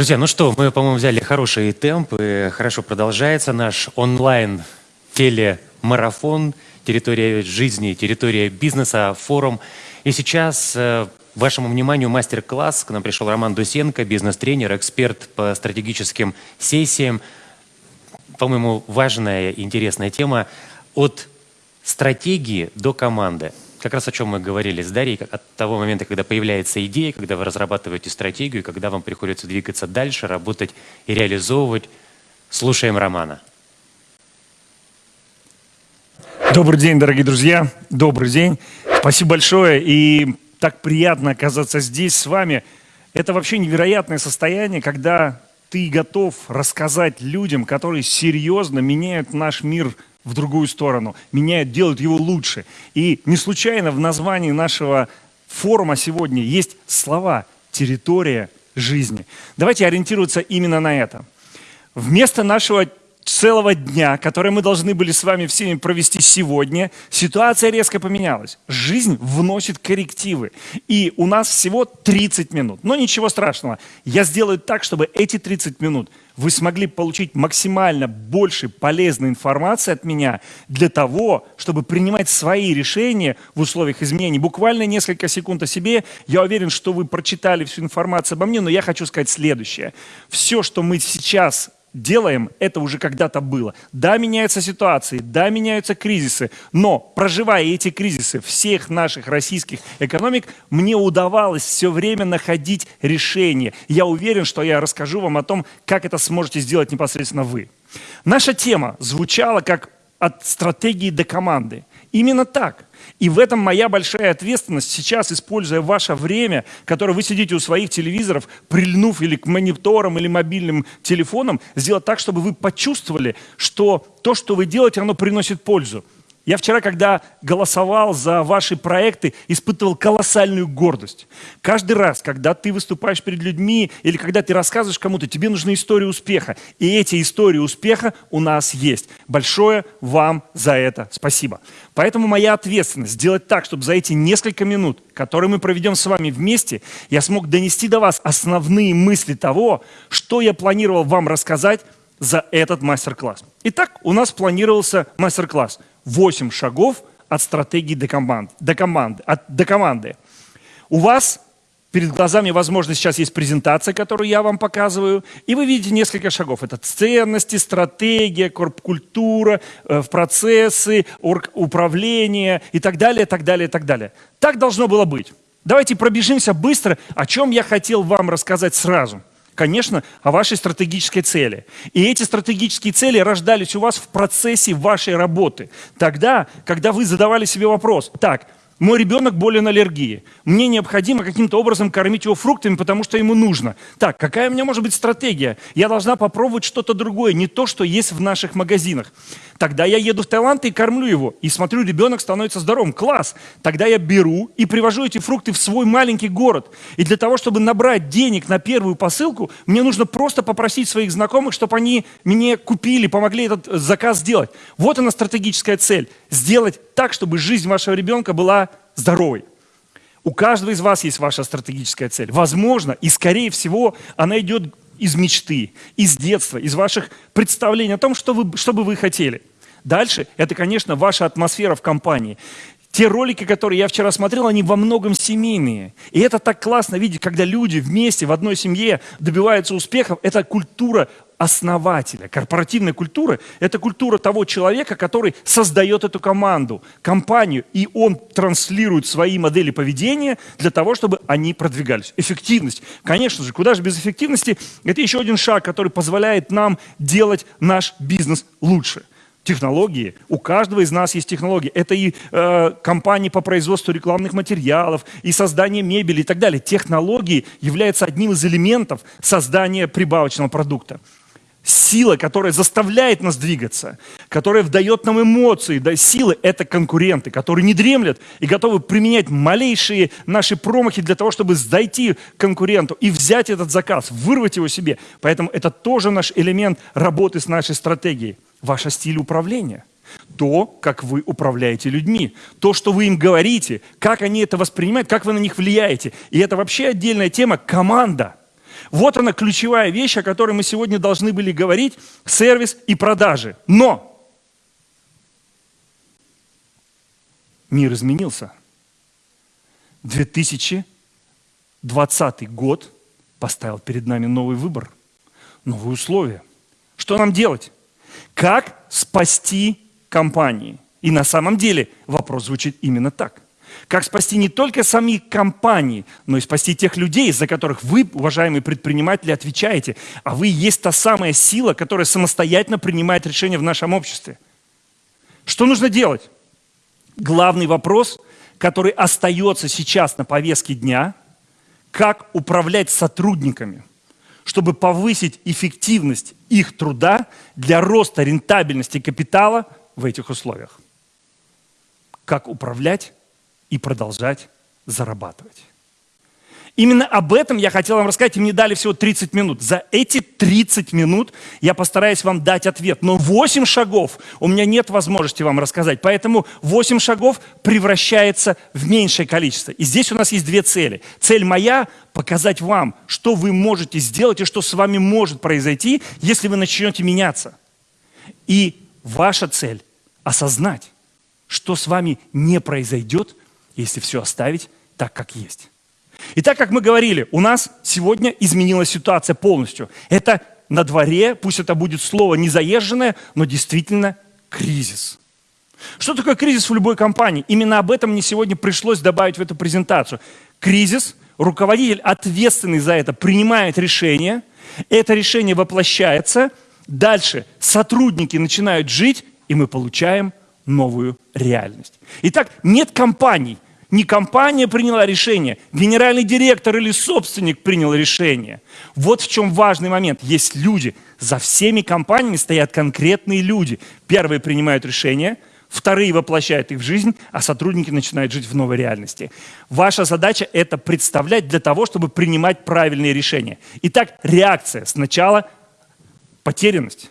Друзья, ну что, мы, по-моему, взяли хороший темп, и хорошо продолжается наш онлайн телемарафон «Территория жизни, территория бизнеса», форум. И сейчас э, вашему вниманию мастер-класс. К нам пришел Роман Дусенко, бизнес-тренер, эксперт по стратегическим сессиям. По-моему, важная интересная тема от стратегии до команды как раз о чем мы говорили с Дарьей, от того момента, когда появляется идея, когда вы разрабатываете стратегию, когда вам приходится двигаться дальше, работать и реализовывать. Слушаем Романа. Добрый день, дорогие друзья. Добрый день. Спасибо большое. И так приятно оказаться здесь с вами. Это вообще невероятное состояние, когда ты готов рассказать людям, которые серьезно меняют наш мир в другую сторону, меняют, делают его лучше. И не случайно в названии нашего форума сегодня есть слова «территория жизни». Давайте ориентироваться именно на это. Вместо нашего целого дня, который мы должны были с вами всеми провести сегодня, ситуация резко поменялась. Жизнь вносит коррективы. И у нас всего 30 минут. Но ничего страшного. Я сделаю так, чтобы эти 30 минут вы смогли получить максимально больше полезной информации от меня для того, чтобы принимать свои решения в условиях изменений. Буквально несколько секунд о себе. Я уверен, что вы прочитали всю информацию обо мне, но я хочу сказать следующее. Все, что мы сейчас делаем, это уже когда-то было. Да, меняются ситуации, да, меняются кризисы, но проживая эти кризисы всех наших российских экономик, мне удавалось все время находить решение. Я уверен, что я расскажу вам о том, как это сможете сделать непосредственно вы. Наша тема звучала как от стратегии до команды. Именно так. И в этом моя большая ответственность сейчас, используя ваше время, которое вы сидите у своих телевизоров, прильнув или к мониторам, или мобильным телефонам, сделать так, чтобы вы почувствовали, что то, что вы делаете, оно приносит пользу. Я вчера, когда голосовал за ваши проекты, испытывал колоссальную гордость. Каждый раз, когда ты выступаешь перед людьми или когда ты рассказываешь кому-то, тебе нужны истории успеха. И эти истории успеха у нас есть. Большое вам за это спасибо. Поэтому моя ответственность сделать так, чтобы за эти несколько минут, которые мы проведем с вами вместе, я смог донести до вас основные мысли того, что я планировал вам рассказать за этот мастер-класс. Итак, у нас планировался мастер-класс – 8 шагов от стратегии до команды. До команды, от, до команды. У вас перед глазами, возможно, сейчас есть презентация, которую я вам показываю, и вы видите несколько шагов. Это ценности, стратегия, корпкультура, э, процессы, управление и так далее, так далее, так далее. Так должно было быть. Давайте пробежимся быстро, о чем я хотел вам рассказать сразу конечно, о вашей стратегической цели. И эти стратегические цели рождались у вас в процессе вашей работы. Тогда, когда вы задавали себе вопрос, так, мой ребенок болен аллергией. Мне необходимо каким-то образом кормить его фруктами, потому что ему нужно. Так, какая у меня может быть стратегия? Я должна попробовать что-то другое, не то, что есть в наших магазинах. Тогда я еду в Таиланд и кормлю его. И смотрю, ребенок становится здоровым. Класс! Тогда я беру и привожу эти фрукты в свой маленький город. И для того, чтобы набрать денег на первую посылку, мне нужно просто попросить своих знакомых, чтобы они мне купили, помогли этот заказ сделать. Вот она стратегическая цель. Сделать так, чтобы жизнь вашего ребенка была здоровой. У каждого из вас есть ваша стратегическая цель. Возможно, и скорее всего, она идет из мечты, из детства, из ваших представлений о том, что, вы, что бы вы хотели. Дальше, это, конечно, ваша атмосфера в компании. Те ролики, которые я вчера смотрел, они во многом семейные. И это так классно видеть, когда люди вместе в одной семье добиваются успехов. Это культура основателя. Корпоративная культура – это культура того человека, который создает эту команду, компанию, и он транслирует свои модели поведения для того, чтобы они продвигались. Эффективность. Конечно же, куда же без эффективности? Это еще один шаг, который позволяет нам делать наш бизнес лучше технологии. У каждого из нас есть технологии. Это и э, компании по производству рекламных материалов, и создание мебели и так далее. Технологии являются одним из элементов создания прибавочного продукта. Сила, которая заставляет нас двигаться, которая дает нам эмоции, да, силы – это конкуренты, которые не дремлят и готовы применять малейшие наши промахи для того, чтобы зайти конкуренту и взять этот заказ, вырвать его себе. Поэтому это тоже наш элемент работы с нашей стратегией ваш стиль управления. То, как вы управляете людьми, то, что вы им говорите, как они это воспринимают, как вы на них влияете. И это вообще отдельная тема – команда. Вот она ключевая вещь, о которой мы сегодня должны были говорить, сервис и продажи. Но мир изменился. 2020 год поставил перед нами новый выбор, новые условия. Что нам делать? Как спасти компании? И на самом деле вопрос звучит именно так. Как спасти не только сами компании, но и спасти тех людей, за которых вы, уважаемые предприниматели, отвечаете. А вы есть та самая сила, которая самостоятельно принимает решения в нашем обществе. Что нужно делать? Главный вопрос, который остается сейчас на повестке дня, как управлять сотрудниками, чтобы повысить эффективность их труда для роста рентабельности капитала в этих условиях. Как управлять и продолжать зарабатывать. Именно об этом я хотел вам рассказать, и мне дали всего 30 минут. За эти 30 минут я постараюсь вам дать ответ. Но 8 шагов у меня нет возможности вам рассказать. Поэтому 8 шагов превращается в меньшее количество. И здесь у нас есть две цели. Цель моя – показать вам, что вы можете сделать и что с вами может произойти, если вы начнете меняться. И ваша цель – осознать, что с вами не произойдет, если все оставить так, как есть. И так как мы говорили, у нас сегодня изменилась ситуация полностью. Это на дворе, пусть это будет слово незаезженное, но действительно кризис. Что такое кризис в любой компании? Именно об этом мне сегодня пришлось добавить в эту презентацию. Кризис, руководитель, ответственный за это, принимает решение, это решение воплощается, дальше сотрудники начинают жить, и мы получаем новую реальность. Итак, нет компаний – не компания приняла решение, генеральный директор или собственник принял решение. Вот в чем важный момент. Есть люди. За всеми компаниями стоят конкретные люди. Первые принимают решения, вторые воплощают их в жизнь, а сотрудники начинают жить в новой реальности. Ваша задача – это представлять для того, чтобы принимать правильные решения. Итак, реакция. Сначала потерянность.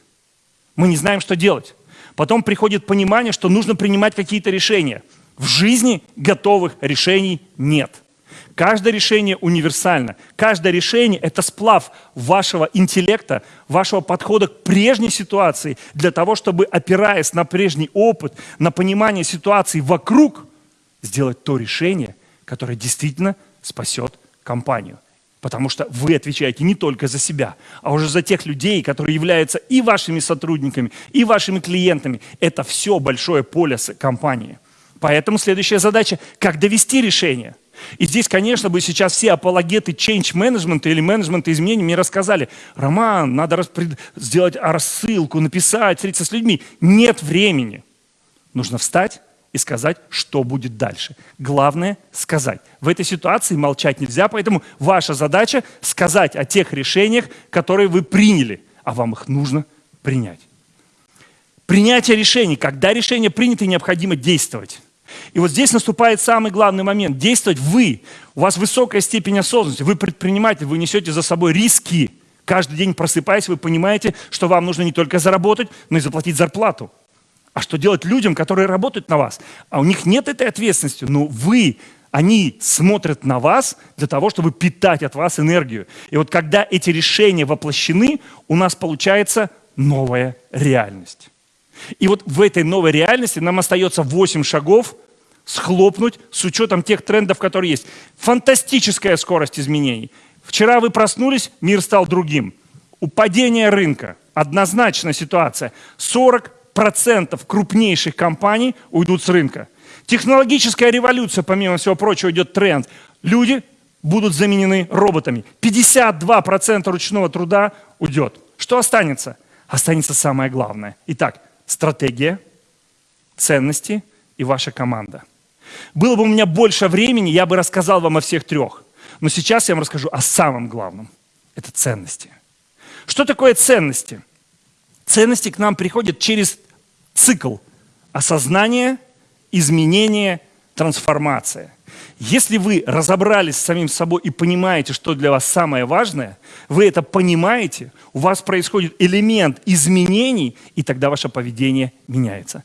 Мы не знаем, что делать. Потом приходит понимание, что нужно принимать какие-то решения – в жизни готовых решений нет. Каждое решение универсально. Каждое решение – это сплав вашего интеллекта, вашего подхода к прежней ситуации для того, чтобы, опираясь на прежний опыт, на понимание ситуации вокруг, сделать то решение, которое действительно спасет компанию. Потому что вы отвечаете не только за себя, а уже за тех людей, которые являются и вашими сотрудниками, и вашими клиентами. Это все большое поле компании. Поэтому следующая задача – как довести решение. И здесь, конечно, бы сейчас все апологеты change management или менеджмента изменений мне рассказали, Роман, надо распред... сделать рассылку, написать, встретиться с людьми. Нет времени. Нужно встать и сказать, что будет дальше. Главное – сказать. В этой ситуации молчать нельзя, поэтому ваша задача – сказать о тех решениях, которые вы приняли, а вам их нужно принять. Принятие решений. Когда решение принято, необходимо действовать. И вот здесь наступает самый главный момент. Действовать вы. У вас высокая степень осознанности. Вы предприниматель, вы несете за собой риски. Каждый день просыпаясь, вы понимаете, что вам нужно не только заработать, но и заплатить зарплату. А что делать людям, которые работают на вас? А у них нет этой ответственности. Но вы, они смотрят на вас для того, чтобы питать от вас энергию. И вот когда эти решения воплощены, у нас получается новая реальность. И вот в этой новой реальности нам остается 8 шагов схлопнуть с учетом тех трендов, которые есть. Фантастическая скорость изменений. Вчера вы проснулись, мир стал другим. Упадение рынка. Однозначная ситуация. 40% крупнейших компаний уйдут с рынка. Технологическая революция, помимо всего прочего, идет тренд. Люди будут заменены роботами. 52% ручного труда уйдет. Что останется? Останется самое главное. Итак, стратегия, ценности и ваша команда. Было бы у меня больше времени, я бы рассказал вам о всех трех. Но сейчас я вам расскажу о самом главном. Это ценности. Что такое ценности? Ценности к нам приходят через цикл осознания, изменения, трансформация. Если вы разобрались с самим собой и понимаете, что для вас самое важное, вы это понимаете, у вас происходит элемент изменений, и тогда ваше поведение меняется.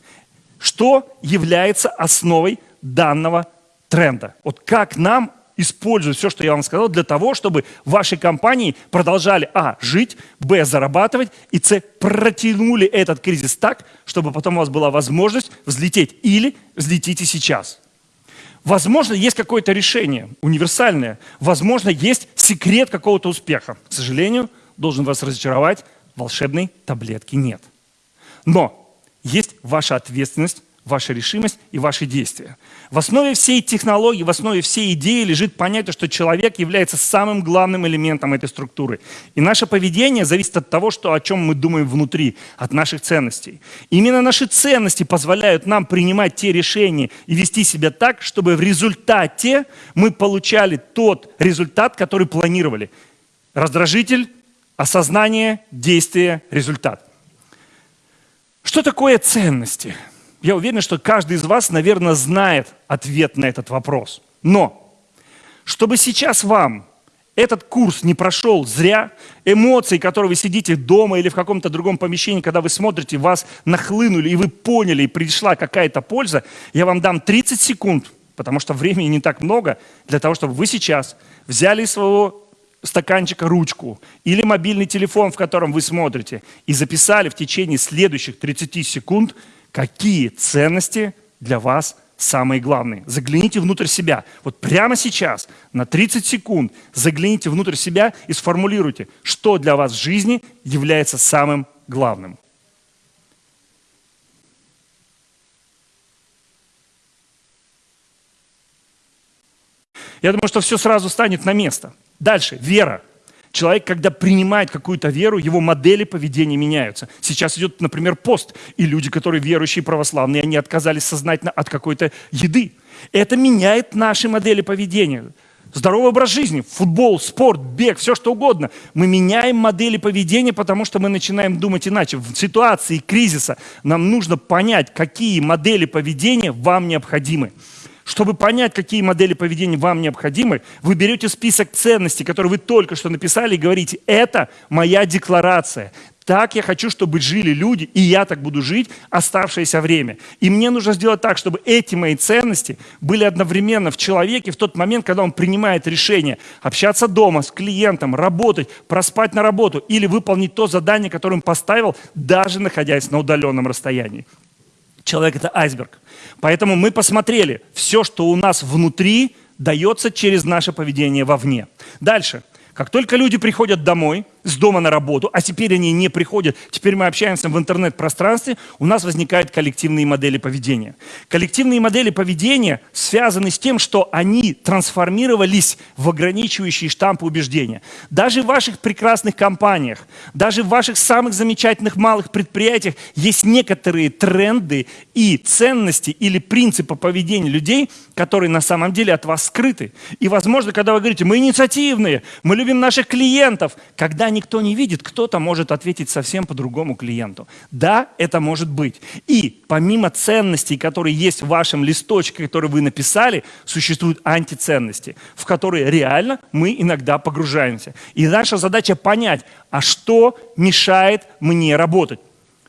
Что является основой данного тренда? Вот как нам использовать все, что я вам сказал, для того, чтобы ваши компании продолжали, а, жить, б, зарабатывать, и с, протянули этот кризис так, чтобы потом у вас была возможность взлететь. Или взлетите сейчас. Возможно, есть какое-то решение универсальное. Возможно, есть секрет какого-то успеха. К сожалению, должен вас разочаровать, волшебной таблетки нет. Но есть ваша ответственность ваша решимость и ваши действия. В основе всей технологии, в основе всей идеи лежит понятие, что человек является самым главным элементом этой структуры. И наше поведение зависит от того, что, о чем мы думаем внутри, от наших ценностей. Именно наши ценности позволяют нам принимать те решения и вести себя так, чтобы в результате мы получали тот результат, который планировали. Раздражитель, осознание, действие, результат. Что такое ценности? Я уверен, что каждый из вас, наверное, знает ответ на этот вопрос. Но, чтобы сейчас вам этот курс не прошел зря, эмоции, которые вы сидите дома или в каком-то другом помещении, когда вы смотрите, вас нахлынули, и вы поняли, и пришла какая-то польза, я вам дам 30 секунд, потому что времени не так много, для того, чтобы вы сейчас взяли своего стаканчика ручку или мобильный телефон, в котором вы смотрите, и записали в течение следующих 30 секунд – какие ценности для вас самые главные. Загляните внутрь себя. Вот прямо сейчас, на 30 секунд, загляните внутрь себя и сформулируйте, что для вас в жизни является самым главным. Я думаю, что все сразу станет на место. Дальше, вера. Человек, когда принимает какую-то веру, его модели поведения меняются. Сейчас идет, например, пост, и люди, которые верующие православные, они отказались сознательно от какой-то еды. Это меняет наши модели поведения. Здоровый образ жизни, футбол, спорт, бег, все что угодно. Мы меняем модели поведения, потому что мы начинаем думать иначе. В ситуации кризиса нам нужно понять, какие модели поведения вам необходимы. Чтобы понять, какие модели поведения вам необходимы, вы берете список ценностей, которые вы только что написали, и говорите, это моя декларация. Так я хочу, чтобы жили люди, и я так буду жить оставшееся время. И мне нужно сделать так, чтобы эти мои ценности были одновременно в человеке в тот момент, когда он принимает решение общаться дома с клиентом, работать, проспать на работу или выполнить то задание, которое он поставил, даже находясь на удаленном расстоянии. Человек – это айсберг. Поэтому мы посмотрели, все, что у нас внутри, дается через наше поведение вовне. Дальше. Как только люди приходят домой, с дома на работу, а теперь они не приходят, теперь мы общаемся в интернет-пространстве, у нас возникают коллективные модели поведения. Коллективные модели поведения связаны с тем, что они трансформировались в ограничивающие штампы убеждения. Даже в ваших прекрасных компаниях, даже в ваших самых замечательных малых предприятиях есть некоторые тренды и ценности или принципы поведения людей, которые на самом деле от вас скрыты. И, возможно, когда вы говорите, мы инициативные, мы любим наших клиентов, когда никто не видит, кто-то может ответить совсем по-другому клиенту. Да, это может быть. И помимо ценностей, которые есть в вашем листочке, который вы написали, существуют антиценности, в которые реально мы иногда погружаемся. И наша задача понять, а что мешает мне работать.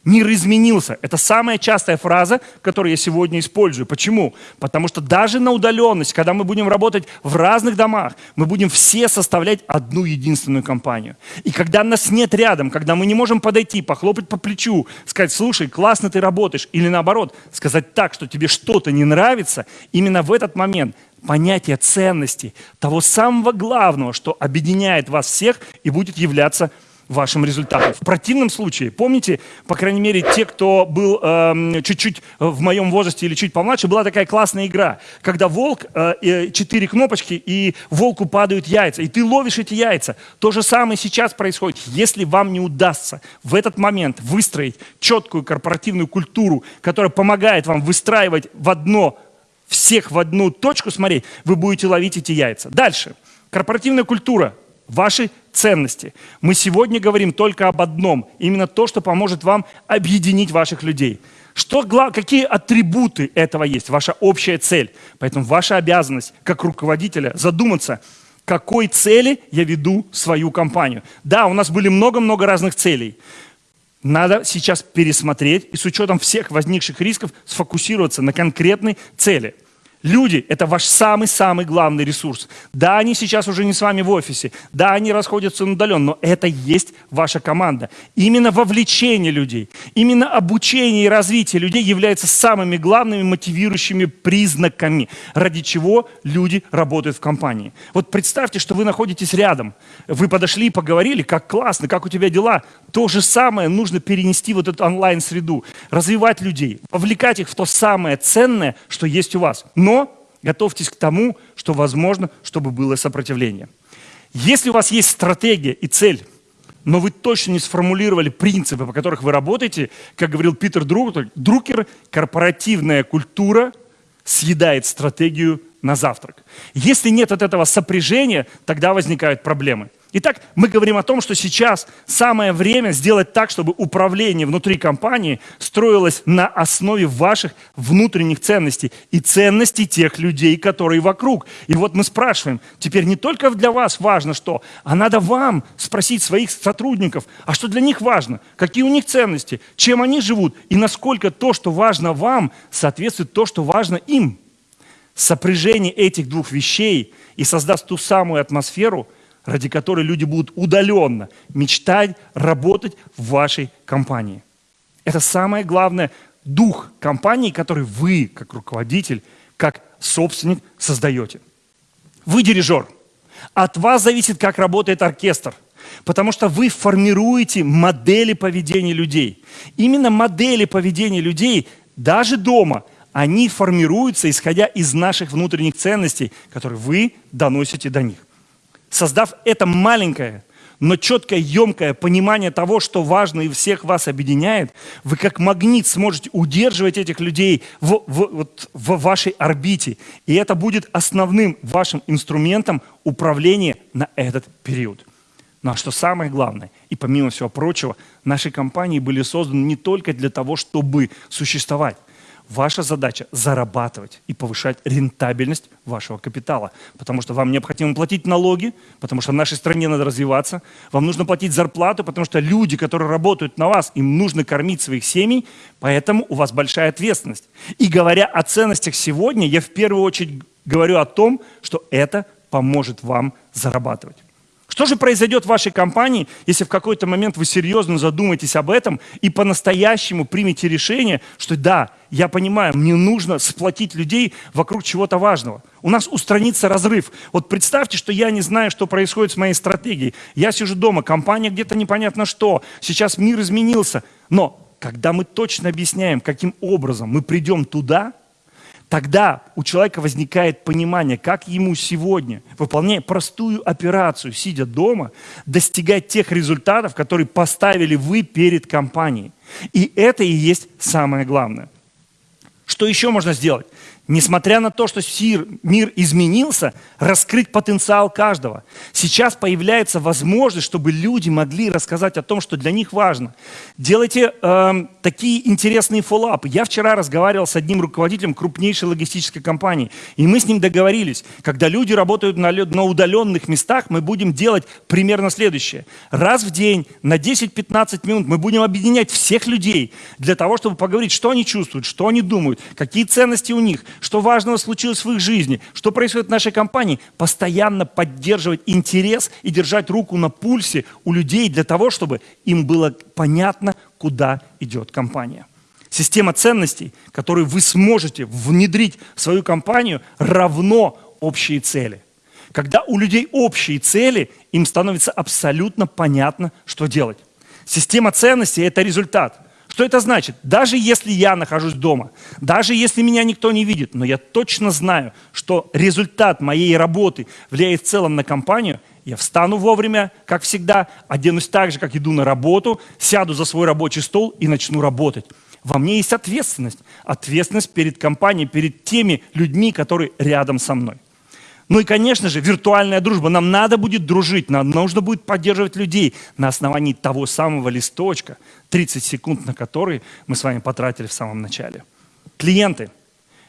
Мир изменился. Это самая частая фраза, которую я сегодня использую. Почему? Потому что даже на удаленность, когда мы будем работать в разных домах, мы будем все составлять одну единственную компанию. И когда нас нет рядом, когда мы не можем подойти, похлопать по плечу, сказать, слушай, классно ты работаешь, или наоборот, сказать так, что тебе что-то не нравится, именно в этот момент понятие ценности, того самого главного, что объединяет вас всех и будет являться вашим результатом. В противном случае, помните, по крайней мере, те, кто был эм, чуть-чуть э, в моем возрасте или чуть помладше, была такая классная игра, когда волк, э, четыре кнопочки, и волку падают яйца, и ты ловишь эти яйца. То же самое сейчас происходит. Если вам не удастся в этот момент выстроить четкую корпоративную культуру, которая помогает вам выстраивать в одно, всех в одну точку смотреть, вы будете ловить эти яйца. Дальше. Корпоративная культура ваши ценности. Мы сегодня говорим только об одном, именно то, что поможет вам объединить ваших людей. Что, какие атрибуты этого есть? Ваша общая цель. Поэтому ваша обязанность как руководителя задуматься, какой цели я веду свою компанию. Да, у нас были много-много разных целей. Надо сейчас пересмотреть и с учетом всех возникших рисков сфокусироваться на конкретной цели – Люди – это ваш самый-самый главный ресурс. Да, они сейчас уже не с вами в офисе, да, они расходятся удаленно, но это есть ваша команда. Именно вовлечение людей, именно обучение и развитие людей является самыми главными мотивирующими признаками, ради чего люди работают в компании. Вот представьте, что вы находитесь рядом, вы подошли и поговорили, как классно, как у тебя дела. То же самое нужно перенести в эту онлайн-среду, развивать людей, вовлекать их в то самое ценное, что есть у вас. Готовьтесь к тому, что возможно, чтобы было сопротивление. Если у вас есть стратегия и цель, но вы точно не сформулировали принципы, по которых вы работаете, как говорил Питер Друкер, корпоративная культура съедает стратегию на завтрак. Если нет от этого сопряжения, тогда возникают проблемы. Итак, мы говорим о том, что сейчас самое время сделать так, чтобы управление внутри компании строилось на основе ваших внутренних ценностей и ценностей тех людей, которые вокруг. И вот мы спрашиваем, теперь не только для вас важно что, а надо вам спросить своих сотрудников, а что для них важно, какие у них ценности, чем они живут и насколько то, что важно вам, соответствует то, что важно им. Сопряжение этих двух вещей и создаст ту самую атмосферу – ради которой люди будут удаленно мечтать работать в вашей компании. Это самое главное дух компании, который вы, как руководитель, как собственник создаете. Вы дирижер. От вас зависит, как работает оркестр. Потому что вы формируете модели поведения людей. Именно модели поведения людей, даже дома, они формируются, исходя из наших внутренних ценностей, которые вы доносите до них создав это маленькое, но четкое, емкое понимание того, что важно и всех вас объединяет, вы как магнит сможете удерживать этих людей в, в, вот, в вашей орбите. И это будет основным вашим инструментом управления на этот период. Ну а что самое главное, и помимо всего прочего, наши компании были созданы не только для того, чтобы существовать. Ваша задача – зарабатывать и повышать рентабельность вашего капитала. Потому что вам необходимо платить налоги, потому что в нашей стране надо развиваться. Вам нужно платить зарплату, потому что люди, которые работают на вас, им нужно кормить своих семей, поэтому у вас большая ответственность. И говоря о ценностях сегодня, я в первую очередь говорю о том, что это поможет вам зарабатывать. Что же произойдет в вашей компании, если в какой-то момент вы серьезно задумаетесь об этом и по-настоящему примете решение, что да, я понимаю, мне нужно сплотить людей вокруг чего-то важного. У нас устранится разрыв. Вот представьте, что я не знаю, что происходит с моей стратегией. Я сижу дома, компания где-то непонятно что. Сейчас мир изменился. Но когда мы точно объясняем, каким образом мы придем туда – Тогда у человека возникает понимание, как ему сегодня, выполняя простую операцию, сидя дома, достигать тех результатов, которые поставили вы перед компанией. И это и есть самое главное. Что еще можно сделать? Несмотря на то, что мир изменился, раскрыть потенциал каждого. Сейчас появляется возможность, чтобы люди могли рассказать о том, что для них важно. Делайте э, такие интересные фоллапы. Я вчера разговаривал с одним руководителем крупнейшей логистической компании, и мы с ним договорились, когда люди работают на, на удаленных местах, мы будем делать примерно следующее. Раз в день на 10-15 минут мы будем объединять всех людей для того, чтобы поговорить, что они чувствуют, что они думают, какие ценности у них – что важного случилось в их жизни, что происходит в нашей компании, постоянно поддерживать интерес и держать руку на пульсе у людей для того, чтобы им было понятно, куда идет компания. Система ценностей, которую вы сможете внедрить в свою компанию, равно общие цели. Когда у людей общие цели, им становится абсолютно понятно, что делать. Система ценностей – это результат – что это значит? Даже если я нахожусь дома, даже если меня никто не видит, но я точно знаю, что результат моей работы влияет в целом на компанию, я встану вовремя, как всегда, оденусь так же, как иду на работу, сяду за свой рабочий стол и начну работать. Во мне есть ответственность. Ответственность перед компанией, перед теми людьми, которые рядом со мной. Ну и, конечно же, виртуальная дружба. Нам надо будет дружить, нам нужно будет поддерживать людей на основании того самого листочка, 30 секунд на который мы с вами потратили в самом начале. Клиенты.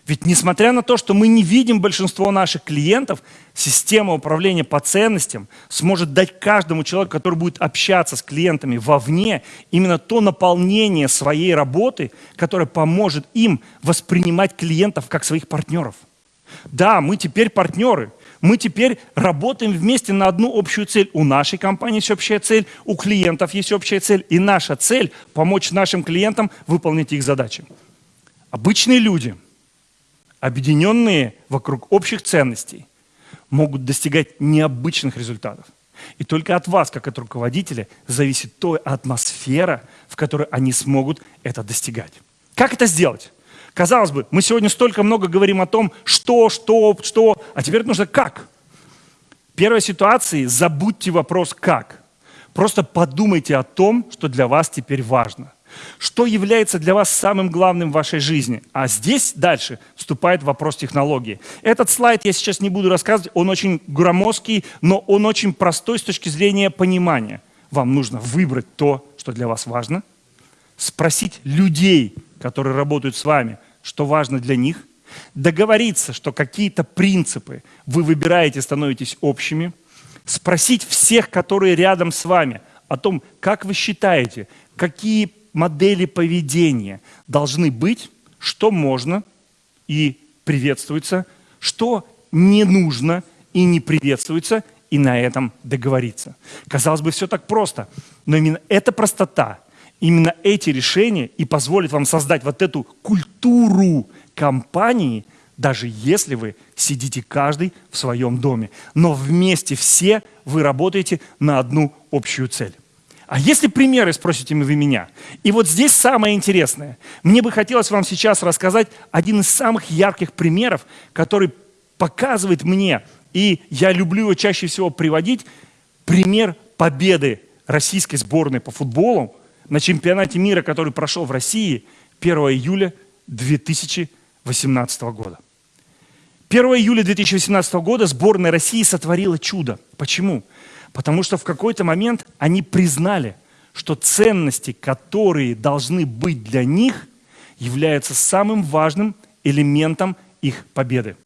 Ведь несмотря на то, что мы не видим большинство наших клиентов, система управления по ценностям сможет дать каждому человеку, который будет общаться с клиентами вовне, именно то наполнение своей работы, которое поможет им воспринимать клиентов как своих партнеров – Да, мы теперь партнеры. Мы теперь работаем вместе на одну общую цель. У нашей компании есть общая цель, у клиентов есть общая цель. И наша цель – помочь нашим клиентам выполнить их задачи. Обычные люди, объединенные вокруг общих ценностей, могут достигать необычных результатов. И только от вас, как от руководителя, зависит той атмосфера, в которой они смогут это достигать. Как это сделать? Казалось бы, мы сегодня столько много говорим о том, что, что, что, а теперь нужно как. В первой ситуации забудьте вопрос «как». Просто подумайте о том, что для вас теперь важно. Что является для вас самым главным в вашей жизни? А здесь дальше вступает вопрос технологии. Этот слайд я сейчас не буду рассказывать, он очень громоздкий, но он очень простой с точки зрения понимания. Вам нужно выбрать то, что для вас важно, спросить людей, которые работают с вами, что важно для них, договориться, что какие-то принципы вы выбираете, становитесь общими, спросить всех, которые рядом с вами, о том, как вы считаете, какие модели поведения должны быть, что можно и приветствуется, что не нужно и не приветствуется, и на этом договориться. Казалось бы, все так просто, но именно эта простота Именно эти решения и позволят вам создать вот эту культуру компании, даже если вы сидите каждый в своем доме. Но вместе все вы работаете на одну общую цель. А если примеры, спросите вы меня? И вот здесь самое интересное. Мне бы хотелось вам сейчас рассказать один из самых ярких примеров, который показывает мне, и я люблю его чаще всего приводить, пример победы российской сборной по футболу на чемпионате мира, который прошел в России 1 июля 2018 года. 1 июля 2018 года сборная России сотворила чудо. Почему? Потому что в какой-то момент они признали, что ценности, которые должны быть для них, являются самым важным элементом их победы.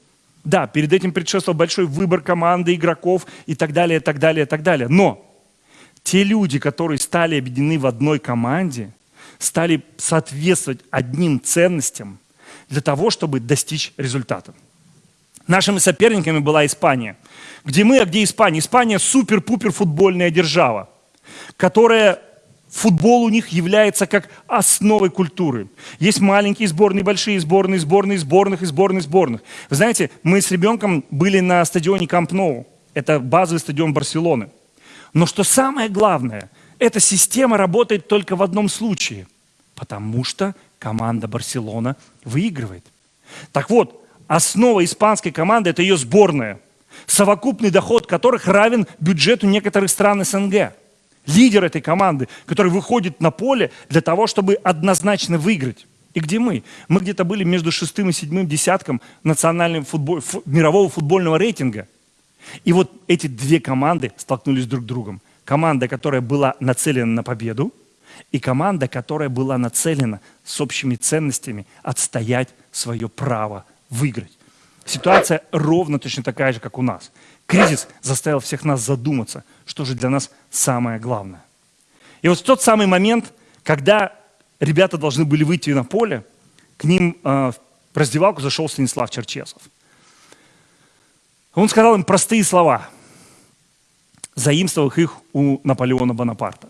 Да, перед этим предшествовал большой выбор команды, игроков и так далее, и так далее, и так далее. Но те люди, которые стали объединены в одной команде, стали соответствовать одним ценностям для того, чтобы достичь результата. Нашими соперниками была Испания. Где мы, а где Испания? Испания супер-пупер футбольная держава, которая футбол у них является как основой культуры. Есть маленькие сборные, большие сборные, сборные сборных и сборные сборных. Вы знаете, мы с ребенком были на стадионе Камп Ноу. Это базовый стадион Барселоны. Но что самое главное, эта система работает только в одном случае, потому что команда Барселона выигрывает. Так вот, основа испанской команды – это ее сборная, совокупный доход которых равен бюджету некоторых стран СНГ. Лидер этой команды, который выходит на поле для того, чтобы однозначно выиграть. И где мы? Мы где-то были между шестым и седьмым десятком национального футбол, мирового футбольного рейтинга – и вот эти две команды столкнулись друг с другом. Команда, которая была нацелена на победу, и команда, которая была нацелена с общими ценностями отстоять свое право выиграть. Ситуация ровно точно такая же, как у нас. Кризис заставил всех нас задуматься, что же для нас самое главное. И вот в тот самый момент, когда ребята должны были выйти на поле, к ним э, в раздевалку зашел Станислав Черчесов. Он сказал им простые слова, заимствовав их у Наполеона Бонапарта.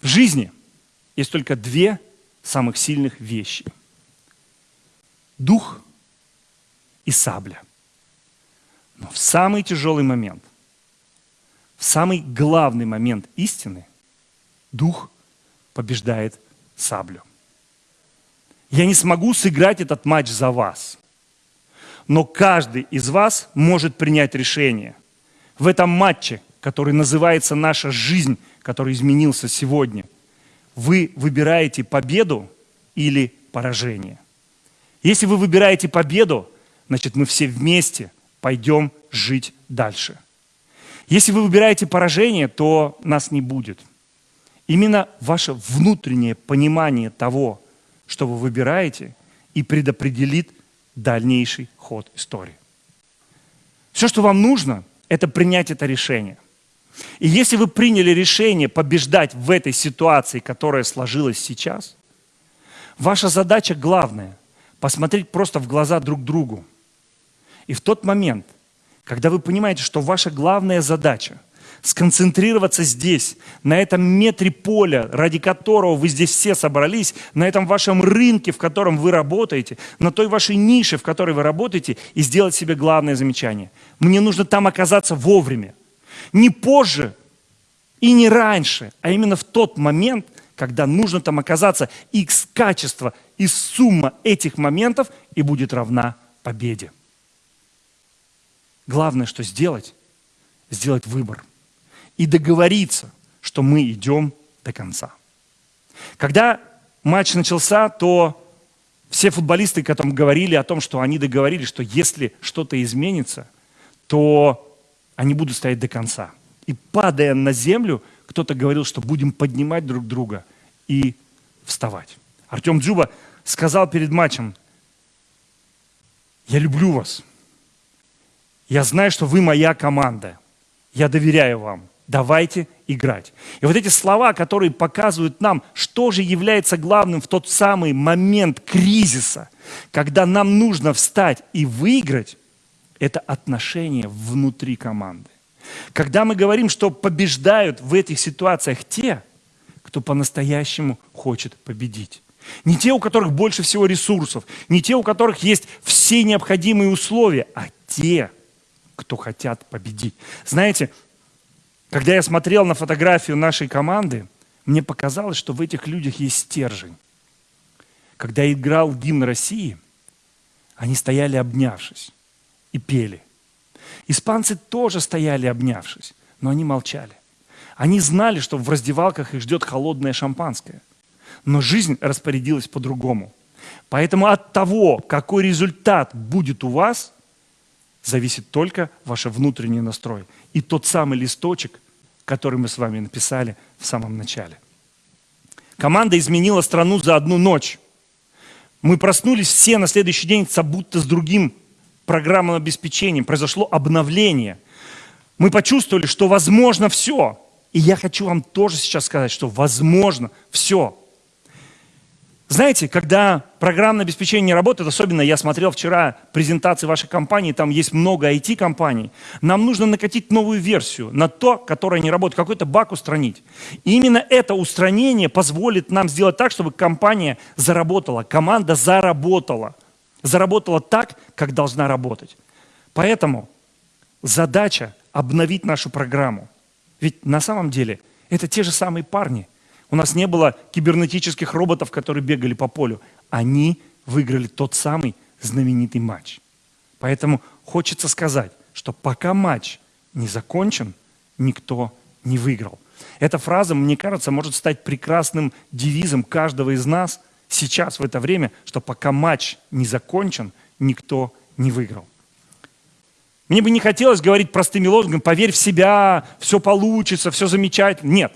В жизни есть только две самых сильных вещи. Дух и сабля. Но в самый тяжелый момент, в самый главный момент истины, дух побеждает саблю. Я не смогу сыграть этот матч за вас – но каждый из вас может принять решение. В этом матче, который называется «Наша жизнь», который изменился сегодня, вы выбираете победу или поражение. Если вы выбираете победу, значит мы все вместе пойдем жить дальше. Если вы выбираете поражение, то нас не будет. Именно ваше внутреннее понимание того, что вы выбираете, и предопределит дальнейший ход истории. Все, что вам нужно, это принять это решение. И если вы приняли решение побеждать в этой ситуации, которая сложилась сейчас, ваша задача главная – посмотреть просто в глаза друг другу И в тот момент, когда вы понимаете, что ваша главная задача сконцентрироваться здесь, на этом метре поля, ради которого вы здесь все собрались, на этом вашем рынке, в котором вы работаете, на той вашей нише, в которой вы работаете, и сделать себе главное замечание. Мне нужно там оказаться вовремя. Не позже и не раньше, а именно в тот момент, когда нужно там оказаться, x качество и сумма этих моментов и будет равна победе. Главное, что сделать, сделать выбор и договориться, что мы идем до конца. Когда матч начался, то все футболисты, которым говорили о том, что они договорились, что если что-то изменится, то они будут стоять до конца. И падая на землю, кто-то говорил, что будем поднимать друг друга и вставать. Артем Дзюба сказал перед матчем, я люблю вас. Я знаю, что вы моя команда. Я доверяю вам. Давайте играть. И вот эти слова, которые показывают нам, что же является главным в тот самый момент кризиса, когда нам нужно встать и выиграть, это отношения внутри команды. Когда мы говорим, что побеждают в этих ситуациях те, кто по-настоящему хочет победить. Не те, у которых больше всего ресурсов, не те, у которых есть все необходимые условия, а те, кто хотят победить. Знаете, когда я смотрел на фотографию нашей команды, мне показалось, что в этих людях есть стержень. Когда играл гимн России, они стояли обнявшись и пели. Испанцы тоже стояли обнявшись, но они молчали. Они знали, что в раздевалках их ждет холодное шампанское. Но жизнь распорядилась по-другому. Поэтому от того, какой результат будет у вас, зависит только ваш внутренний настрой и тот самый листочек, который мы с вами написали в самом начале. Команда изменила страну за одну ночь. Мы проснулись все на следующий день, будто с другим программным обеспечением. Произошло обновление. Мы почувствовали, что возможно все. И я хочу вам тоже сейчас сказать, что возможно все. Знаете, когда программное обеспечение не работает, особенно я смотрел вчера презентации вашей компании, там есть много IT-компаний, нам нужно накатить новую версию на то, которая не работает, какой-то баг устранить. И именно это устранение позволит нам сделать так, чтобы компания заработала, команда заработала. Заработала так, как должна работать. Поэтому задача обновить нашу программу. Ведь на самом деле это те же самые парни – у нас не было кибернетических роботов, которые бегали по полю. Они выиграли тот самый знаменитый матч. Поэтому хочется сказать, что пока матч не закончен, никто не выиграл. Эта фраза, мне кажется, может стать прекрасным девизом каждого из нас сейчас, в это время, что пока матч не закончен, никто не выиграл. Мне бы не хотелось говорить простыми лозунгами, поверь в себя, все получится, все замечательно. Нет.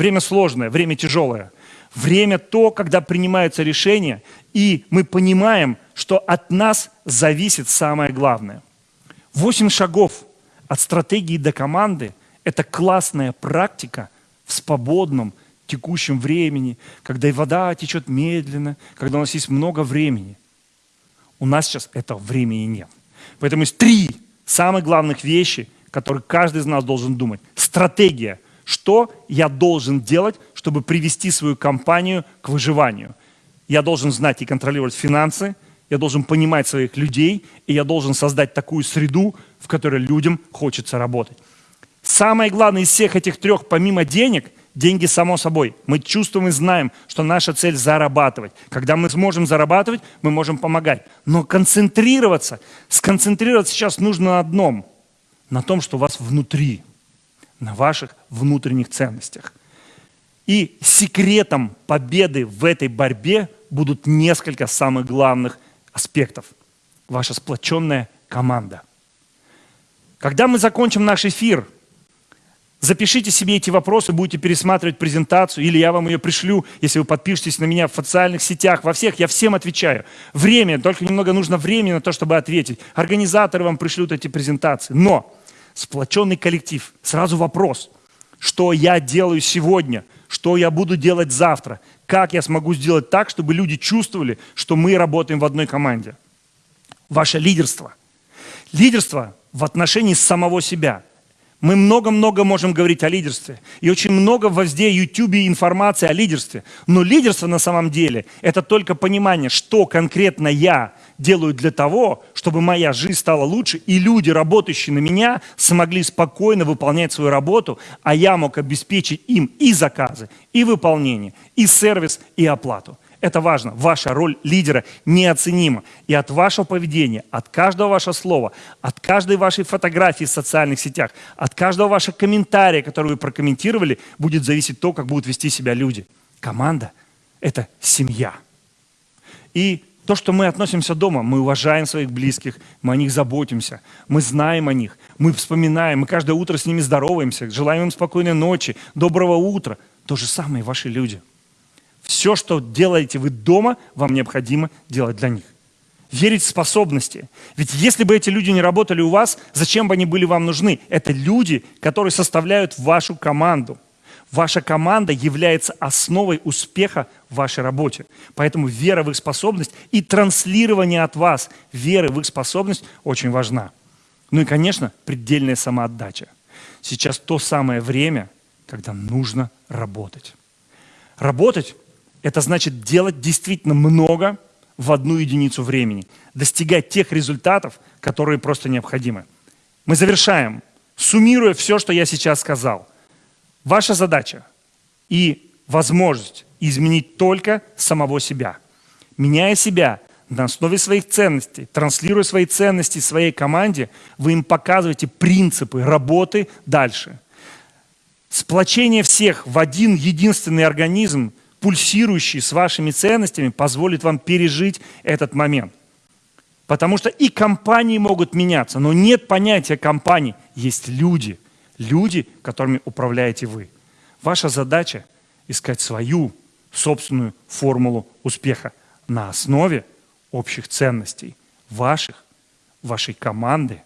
Время сложное, время тяжелое. Время то, когда принимаются решения, и мы понимаем, что от нас зависит самое главное. Восемь шагов от стратегии до команды – это классная практика в свободном, текущем времени, когда и вода течет медленно, когда у нас есть много времени. У нас сейчас этого времени нет. Поэтому есть три самых главных вещи, которые каждый из нас должен думать. Стратегия – что я должен делать, чтобы привести свою компанию к выживанию. Я должен знать и контролировать финансы, я должен понимать своих людей, и я должен создать такую среду, в которой людям хочется работать. Самое главное из всех этих трех, помимо денег, деньги само собой. Мы чувствуем и знаем, что наша цель зарабатывать. Когда мы сможем зарабатывать, мы можем помогать. Но концентрироваться, сконцентрироваться сейчас нужно на одном, на том, что у вас внутри – на ваших внутренних ценностях. И секретом победы в этой борьбе будут несколько самых главных аспектов. Ваша сплоченная команда. Когда мы закончим наш эфир, запишите себе эти вопросы, будете пересматривать презентацию, или я вам ее пришлю, если вы подпишетесь на меня в социальных сетях, во всех, я всем отвечаю. Время, только немного нужно времени на то, чтобы ответить. Организаторы вам пришлют эти презентации. Но сплоченный коллектив. Сразу вопрос, что я делаю сегодня, что я буду делать завтра, как я смогу сделать так, чтобы люди чувствовали, что мы работаем в одной команде. Ваше лидерство. Лидерство в отношении самого себя. Мы много-много можем говорить о лидерстве. И очень много везде YouTube информации о лидерстве. Но лидерство на самом деле – это только понимание, что конкретно я делаю для того, чтобы моя жизнь стала лучше, и люди, работающие на меня, смогли спокойно выполнять свою работу, а я мог обеспечить им и заказы, и выполнение, и сервис, и оплату. Это важно. Ваша роль лидера неоценима. И от вашего поведения, от каждого вашего слова, от каждой вашей фотографии в социальных сетях, от каждого вашего комментария, который вы прокомментировали, будет зависеть то, как будут вести себя люди. Команда – это семья. И то, что мы относимся дома, мы уважаем своих близких, мы о них заботимся, мы знаем о них, мы вспоминаем, мы каждое утро с ними здороваемся, желаем им спокойной ночи, доброго утра. То же самое ваши люди – все, что делаете вы дома, вам необходимо делать для них. Верить в способности. Ведь если бы эти люди не работали у вас, зачем бы они были вам нужны? Это люди, которые составляют вашу команду. Ваша команда является основой успеха в вашей работе. Поэтому вера в их способность и транслирование от вас веры в их способность очень важна. Ну и, конечно, предельная самоотдача. Сейчас то самое время, когда нужно работать. Работать это значит делать действительно много в одну единицу времени, достигать тех результатов, которые просто необходимы. Мы завершаем, суммируя все, что я сейчас сказал. Ваша задача и возможность изменить только самого себя. Меняя себя на основе своих ценностей, транслируя свои ценности своей команде, вы им показываете принципы работы дальше. Сплочение всех в один единственный организм пульсирующий с вашими ценностями, позволит вам пережить этот момент. Потому что и компании могут меняться, но нет понятия компании. Есть люди, люди, которыми управляете вы. Ваша задача – искать свою собственную формулу успеха на основе общих ценностей ваших, вашей команды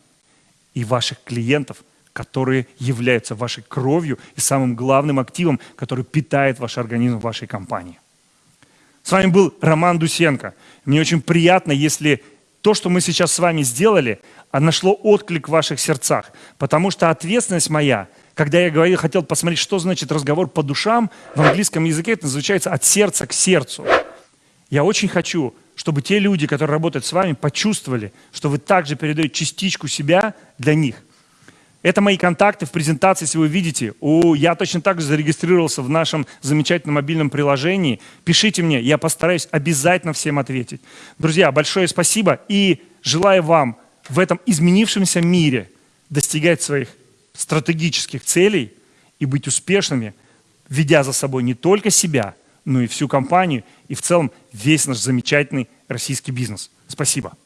и ваших клиентов – которые являются вашей кровью и самым главным активом, который питает ваш организм вашей компании. С вами был Роман Дусенко. Мне очень приятно, если то, что мы сейчас с вами сделали, а нашло отклик в ваших сердцах. Потому что ответственность моя, когда я говорил, хотел посмотреть, что значит разговор по душам, в английском языке это называется от сердца к сердцу. Я очень хочу, чтобы те люди, которые работают с вами, почувствовали, что вы также передаете частичку себя для них – это мои контакты в презентации, если вы видите. У, я точно так же зарегистрировался в нашем замечательном мобильном приложении. Пишите мне, я постараюсь обязательно всем ответить. Друзья, большое спасибо и желаю вам в этом изменившемся мире достигать своих стратегических целей и быть успешными, ведя за собой не только себя, но и всю компанию, и в целом весь наш замечательный российский бизнес. Спасибо.